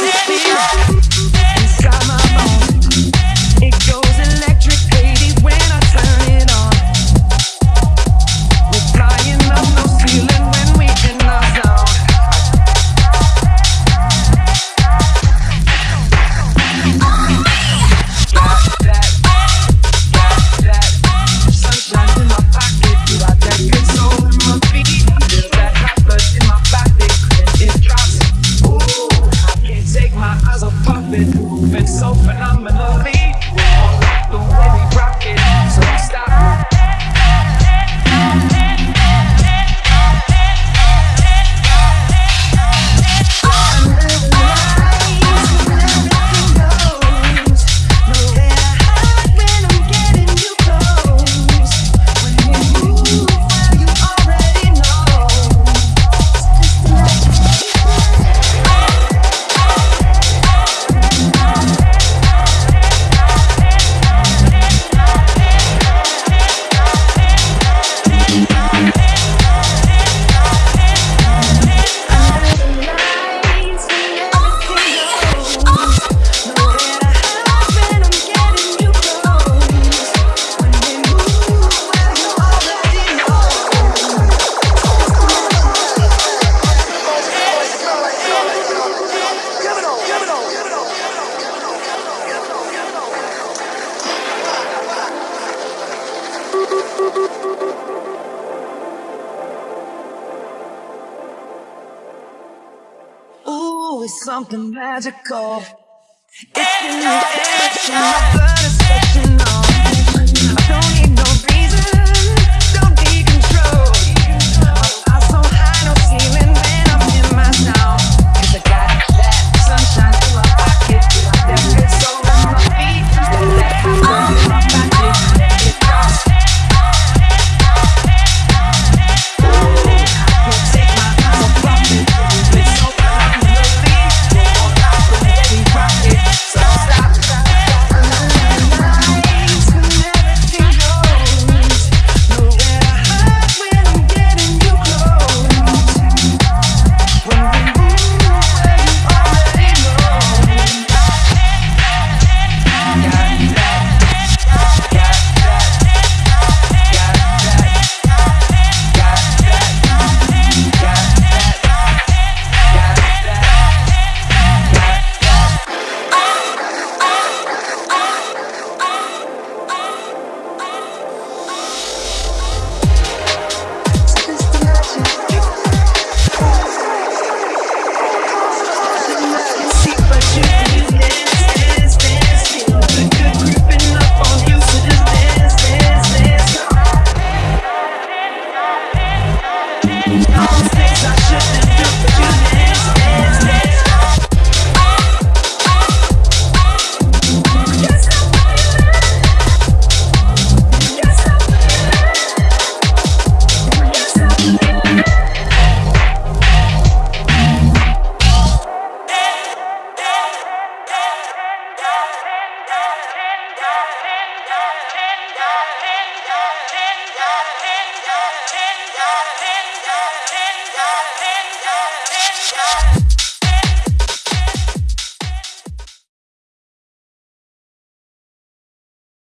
baby. Ooh, something magical. It's in the air, but it's touching on. I don't